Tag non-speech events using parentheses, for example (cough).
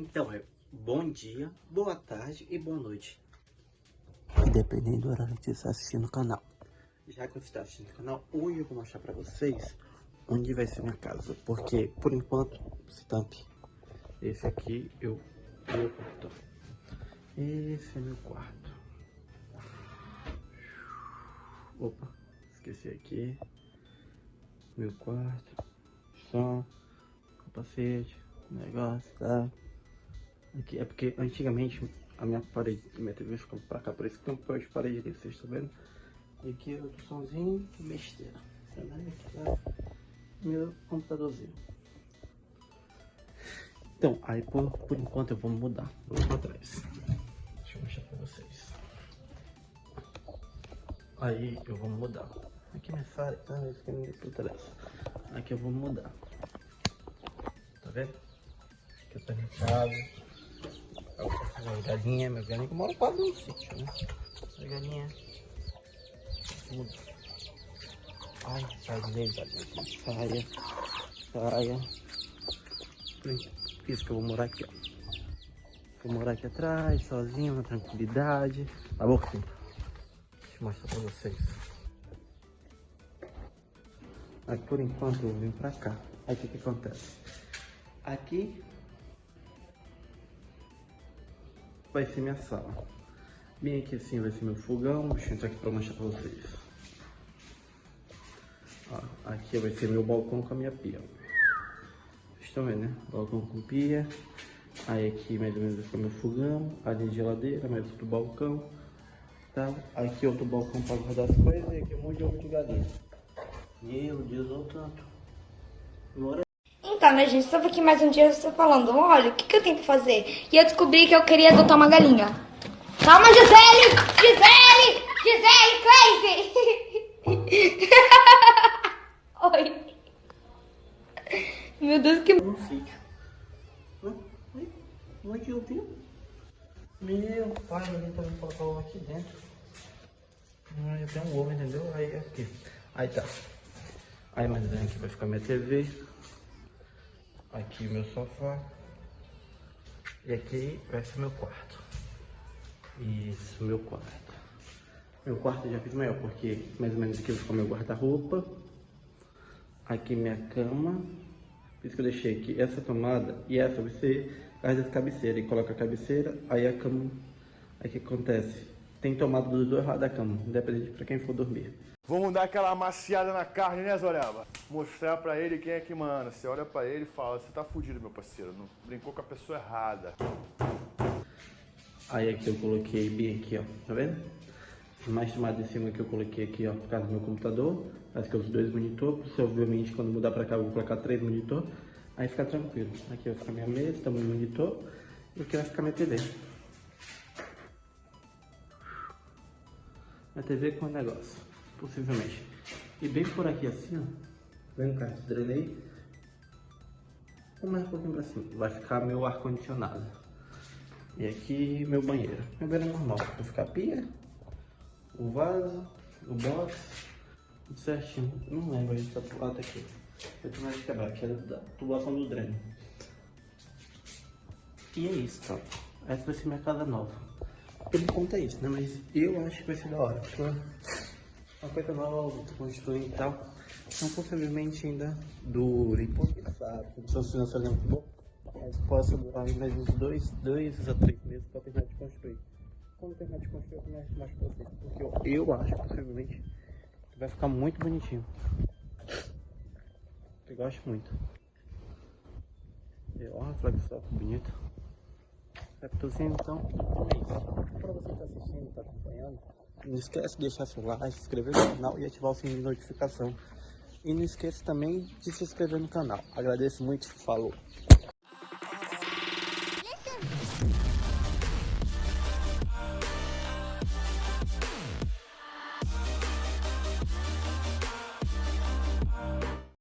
Então é bom dia, boa tarde e boa noite. Dependendo do horário que você está assistindo o canal. Já que você está assistindo o canal, hoje eu vou mostrar pra vocês onde vai ser minha casa. Porque, por enquanto, stamp. Esse aqui eu meu. Esse é meu quarto. Opa, esqueci aqui. Meu quarto. Som, capacete, negócio, tá? Aqui é porque antigamente a minha parede, minha TV ficou pra cá, por isso que tem um de parede ali, vocês estão vendo? E aqui é outro somzinho, besteira. Aqui tá meu computadorzinho. Então, aí por, por enquanto eu vou mudar. Vou pra trás. Deixa eu mostrar pra vocês. Aí eu vou mudar. Aqui minha falha, tá? Isso que me por trás. Aqui eu vou mudar. Tá vendo? Aqui eu tô em casa. Minha galinha, minha galinha que mora quase no sítio, né? Minha galinha. Muda. Ai, sai dele, galinha. Saia. Saia. Isso que eu vou morar aqui, ó. Vou morar aqui atrás, sozinho, na tranquilidade. Tá bom? Deixa eu mostrar pra vocês. Aqui por enquanto eu vim pra cá. Aí o que que acontece? Aqui vai ser minha sala. Bem aqui assim vai ser meu fogão. Deixa eu entrar aqui pra mostrar pra vocês. Ó, aqui vai ser meu balcão com a minha pia. Vocês estão vendo, né? Balcão com pia. Aí aqui mais ou menos vai ficar meu fogão. Ali a geladeira, mais outro balcão. Tá? Aqui outro balcão para guardar as coisas. E aqui um monte de ovo de galinha. Meu Deus, olha tanto. Bora. Então, né, gente, estava aqui mais um dia, estou falando, olha, o que, que eu tenho que fazer? E eu descobri que eu queria adotar uma galinha. Calma, Gisele! Gisele! Gisele, crazy! (laughs) Oi. Meu Deus, que... No sítio. Oi? Onde eu vi? Meu pai, ele também colocar o ovo aqui dentro. Ah, eu tenho um ovo, entendeu? Aí aqui. Aí tá. Aí mais bem aqui vai ficar minha TV. Aqui o meu sofá. E aqui vai ser meu quarto. Isso, meu quarto. Meu quarto já fiz maior, porque mais ou menos aqui vai ficar meu guarda-roupa. Aqui minha cama. Por isso que eu deixei aqui essa tomada e essa vai ser a das cabeceiras. E coloca a cabeceira, aí a cama. Aí o que acontece? Tem tomada dos dois lados da cama, independente para quem for dormir. Vamos dar aquela amaciada na carne, né, Zoreba? Mostrar pra ele quem é que manda. Você olha pra ele e fala, você tá fudido, meu parceiro. Não brincou com a pessoa errada. Aí aqui eu coloquei bem aqui, ó. Tá vendo? Mais tomada em cima que eu coloquei aqui, ó, por causa do meu computador. Acho que é os dois monitores. Obviamente, quando mudar pra cá, eu vou colocar três monitor. Aí fica tranquilo. Aqui vai ficar minha mesa, tamanho monitor. E aqui vai ficar minha TV. Minha TV com o negócio, possivelmente. E bem por aqui assim, ó. Vem cá, drenei. Vou mais um pouquinho pra cima. Vai ficar meu ar-condicionado. E aqui meu banheiro. Meu banheiro é normal. Vai ficar a pia, o vaso, o box, tudo certinho. Não lembro, a gente tá pro lado aqui. Eu tenho mais de quebrar, que é da tubulação do dreno. E é isso, tá? Essa vai ser minha casa nova. Por enquanto é isso, né? Mas eu acho que vai ser da hora. Porque uma coisa nova, tô construindo e tal. Então possivelmente ainda dure, porque sabe, condição financeira não é muito boa. Mas posso durar mais uns dois, dois a três meses para terminar de construir. Quando terminar de construir, eu começo mais pra vocês. Porque eu, eu acho, possivelmente, que vai ficar muito bonitinho. Eu gosto muito. Ó, a flagstop bonita. Raptorzinho, então, é isso. Pra você que tá assistindo, tá acompanhando, não esquece de deixar seu like, se inscrever no canal e ativar o sininho de notificação. E não esqueça também de se inscrever no canal. Agradeço muito, falou!